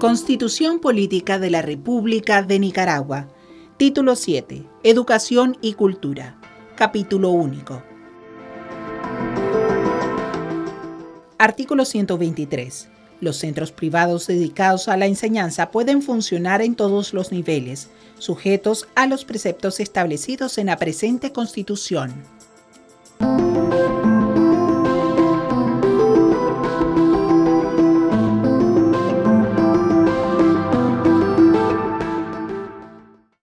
Constitución Política de la República de Nicaragua. Título 7. Educación y Cultura. Capítulo único. Artículo 123. Los centros privados dedicados a la enseñanza pueden funcionar en todos los niveles, sujetos a los preceptos establecidos en la presente Constitución.